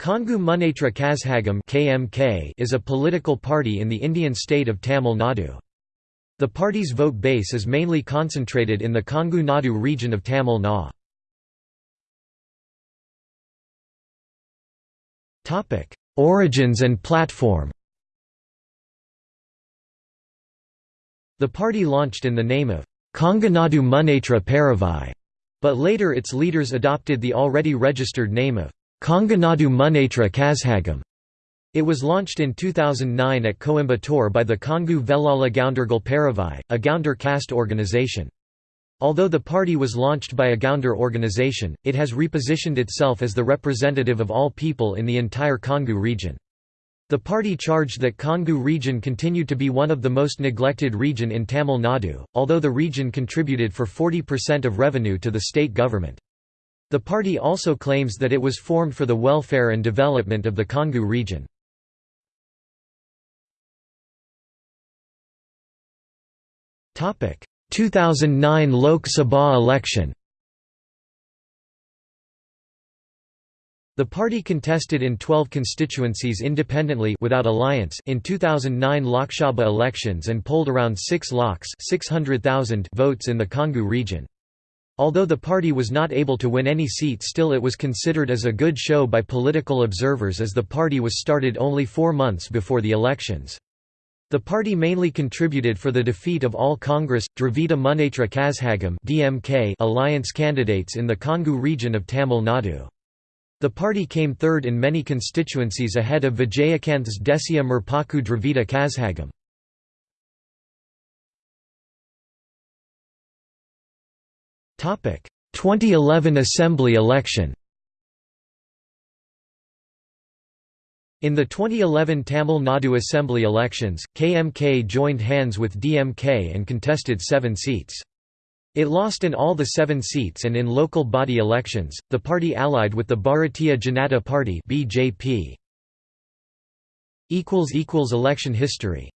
Kongu Munnetra Kazhagam (KMK) is a political party in the Indian state of Tamil Nadu. The party's vote base is mainly concentrated in the Kongu Nadu region of Tamil Nadu. Topic: Origins and platform. The party launched in the name of Konganadu Munnetra Peravai, but later its leaders adopted the already registered name of Konganadu Munnetra Kazhagam. It was launched in 2009 at Coimbatore by the Kongu Velala Goundargal Peravai, a Gounder caste organization. Although the party was launched by a Gounder organization, it has repositioned itself as the representative of all people in the entire Kongu region. The party charged that Kongu region continued to be one of the most neglected region in Tamil Nadu, although the region contributed for 40% of revenue to the state government. The party also claims that it was formed for the welfare and development of the Kongu region. Topic: 2009 Lok Sabha election. The party contested in 12 constituencies independently without alliance in 2009 Lok Sabha elections and polled around 6 lakhs 600,000 votes in the Kongu region. Although the party was not able to win any seat still it was considered as a good show by political observers as the party was started only four months before the elections. The party mainly contributed for the defeat of all Congress, Dravida Munnetra Kazhagam DMK alliance candidates in the Kongu region of Tamil Nadu. The party came third in many constituencies ahead of Vijayakanth's Desiya Murpokku Dravida Kazhagam. 2011 Assembly election In the 2011 Tamil Nadu Assembly elections, KMK joined hands with DMK and contested seven seats. It lost in all the seven seats and in local body elections, the party allied with the Bharatiya Janata Party. Election history